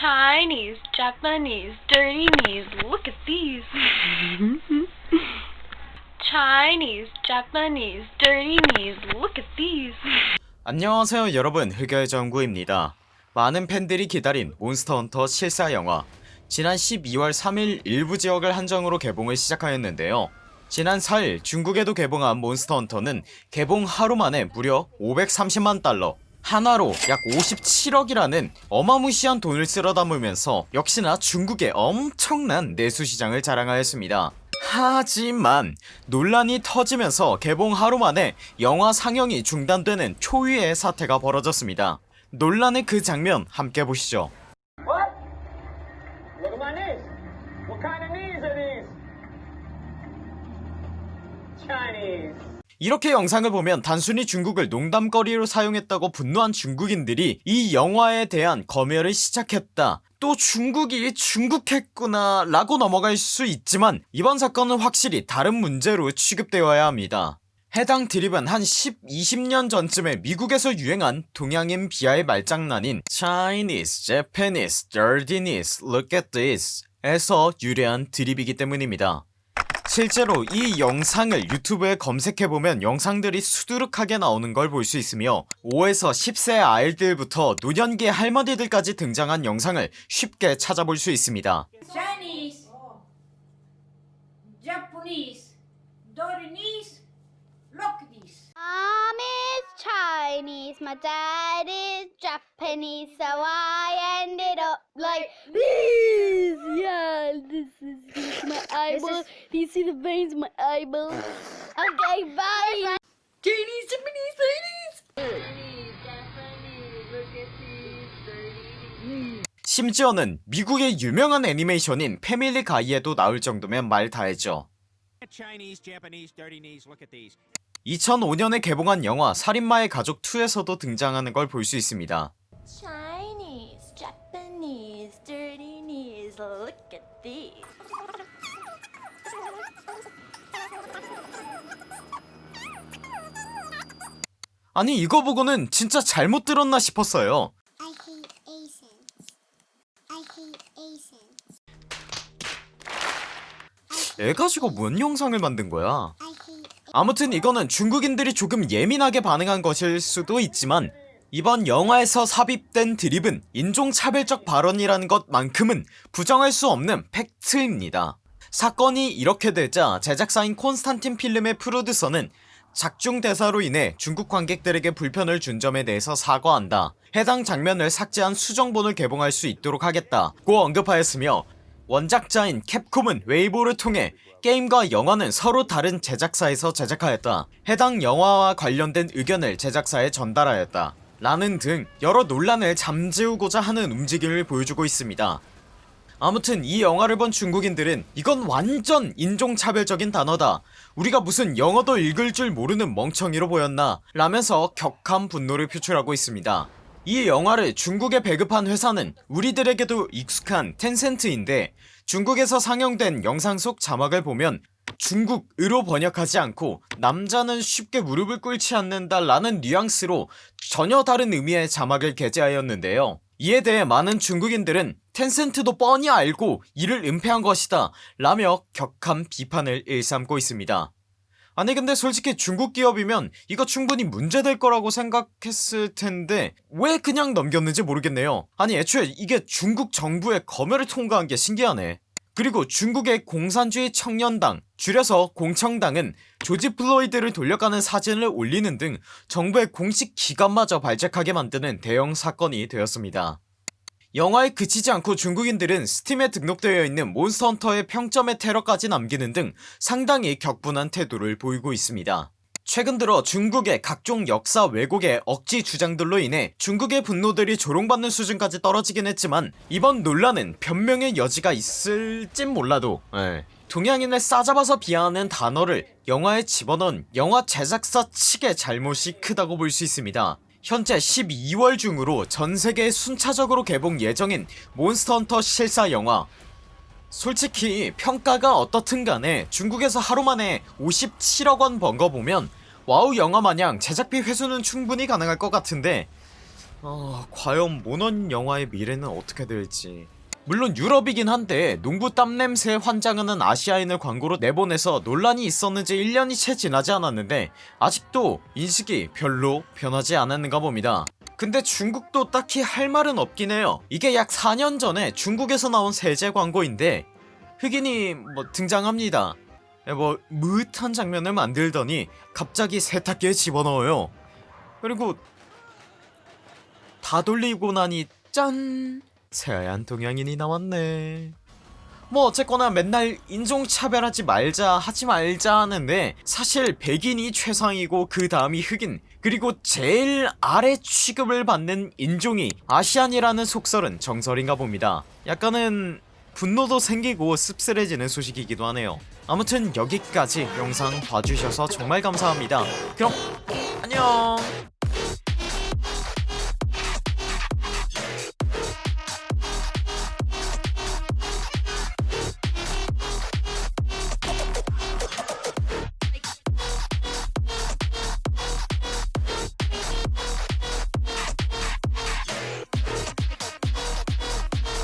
Chinese, Japanese, dirty knees. Look at these. Chinese, Japanese, dirty knees. Look at these. 안녕하세요 여러분 흑열 정구입니다 많은 팬들이 기다린 몬스터헌터 실사 영화 지난 12월 3일 일부 지역을 한정으로 개봉을 시작하였는데요 지난 4일 중국에도 개봉한 몬스터헌터는 개봉 하루 만에 무려 530만 달러 하나로 약 57억이라는 어마무시한 돈을 쓸어 담으면서 역시나 중국의 엄청난 내수시장을 자랑하였습니다. 하지만 논란이 터지면서 개봉 하루 만에 영화 상영이 중단되는 초유의 사태가 벌어졌습니다. 논란의 그 장면 함께 보시죠? Chinese. 이렇게 영상을 보면 단순히 중국을 농담거리로 사용했다고 분노한 중국인들이 이 영화에 대한 검열을 시작했다. 또 중국이 중국했구나 라고 넘어갈 수 있지만 이번 사건은 확실히 다른 문제로 취급되어야 합니다. 해당 드립은 한 10, 20년 전쯤에 미국에서 유행한 동양인 비하의 말장난인 Chinese, Japanese, dirtiness, look at this 에서 유래한 드립이기 때문입니다 실제로 이 영상을 유튜브에 검색해보면 영상들이 수두룩하게 나오는 걸 볼 수 있으며 5에서 10세 아이들부터 노년기 할머니들까지 등장한 영상을 쉽게 찾아볼 수 있습니다 Chinese, Japanese, Dorinese, look at this. Mom is Chinese, my dad is Japanese, so I ended up like this. Yeah, this is, is my eyeball. Do you see the veins in my eyeball? Okay, bye. Chinese, Japanese, Chinese. 심지어는 미국의 유명한 애니메이션인 패밀리 가이에도 나올 정도면 말 다했죠 Chinese, Japanese, dirty knees. Look at these. 2005년에 개봉한 영화 살인마의 가족 2에서도 등장하는 걸 볼 수 있습니다 Chinese, Japanese, dirty knees. Look at these. 아니 이거 보고는 진짜 잘못 들었나 싶었어요 I hate Asians. I hate Asians. 애 가지고 뭔 영상을 만든 거야 아무튼 이거는 중국인들이 조금 예민하게 반응한 것일 수도 있지만 이번 영화에서 삽입된 드립은 인종차별적 발언이라는 것만큼은 부정할 수 없는 팩트입니다. 사건이 이렇게 되자 제작사인 콘스탄틴 필름의 프로듀서는 작중 대사로 인해 중국 관객들에게 불편을 준 점에 대해서 사과한다. 해당 장면을 삭제한 수정본을 개봉할 수 있도록 하겠다고 언급하였으며 원작자인 캡콤은 웨이보를 통해 게임과 영화는 서로 다른 제작사에서 제작하였다. 해당 영화와 관련된 의견을 제작사에 전달하였다 라는 등 여러 논란을 잠재우고자 하는 움직임을 보여주고 있습니다. 아무튼 이 영화를 본 중국인들은 이건 완전 인종차별적인 단어다. 우리가 무슨 영어도 읽을 줄 모르는 멍청이로 보였나? 라면서 격한 분노를 표출하고 있습니다. 이 영화를 중국에 배급한 회사는 우리들에게도 익숙한 텐센트인데 중국에서 상영된 영상 속 자막을 보면 중국으로 번역하지 않고 남자는 쉽게 무릎을 꿇지 않는다 라는 뉘앙스로 전혀 다른 의미의 자막을 게재하였는데요. 이에 대해 많은 중국인들은 텐센트도 뻔히 알고 이를 은폐한 것이다 라며 격한 비판을 일삼고 있습니다. 아니 근데 솔직히 중국 기업이면 이거 충분히 문제될 거라고 생각했을 텐데 왜 그냥 넘겼는지 모르겠네요. 아니 애초에 이게 중국 정부의 검열을 통과한 게 신기하네 그리고 중국의 공산주의 청년당 줄여서 공청당은 조지 플로이드를 돌려가는 사진을 올리는 등 정부의 공식 기관마저 발작하게 만드는 대형 사건이 되었습니다. 영화에 그치지 않고 중국인들은 스팀에 등록되어 있는 몬스터헌터의 평점의 테러까지 남기는 등 상당히 격분한 태도를 보이고 있습니다 최근 들어 중국의 각종 역사 왜곡의 억지 주장들로 인해 중국의 분노들이 조롱받는 수준까지 떨어지긴 했지만 이번 논란은 변명의 여지가 있을진 몰라도 예. 동양인을 싸잡아서 비하하는 단어를 영화에 집어넣은 영화 제작사 측의 잘못이 크다고 볼 수 있습니다 현재 12월 중으로 전세계에 순차적으로 개봉 예정인 몬스터헌터 실사 영화 솔직히 평가가 어떻든 간에 중국에서 하루만에 57억원 번 거 보면 와우 영화마냥 제작비 회수는 충분히 가능할 것 같은데 어, 과연 몬헌 영화의 미래는 어떻게 될지. 물론 유럽이긴 한데 농구 땀냄새에 환장하는 아시아인을 광고로 내보내서 논란이 있었는지 1년이 채 지나지 않았는데 아직도 인식이 별로 변하지 않았는가 봅니다. 근데 중국도 딱히 할 말은 없긴 해요. 이게 약 4년 전에 중국에서 나온 세제 광고인데 흑인이 뭐 등장합니다 뭐 무릇한 장면을 만들더니 갑자기 세탁기에 집어넣어요. 그리고 다 돌리고 나니 짠! 새하얀 동양인이 나왔네. 뭐 어쨌거나 맨날 인종차별하지 말자 하지 말자 하는데 사실 백인이 최상이고 그 다음이 흑인 그리고 제일 아래 취급을 받는 인종이 아시안이라는 속설은 정설인가 봅니다. 약간은 분노도 생기고 씁쓸해지는 소식이기도 하네요. 아무튼 여기까지 영상 봐주셔서 정말 감사합니다. 그럼 안녕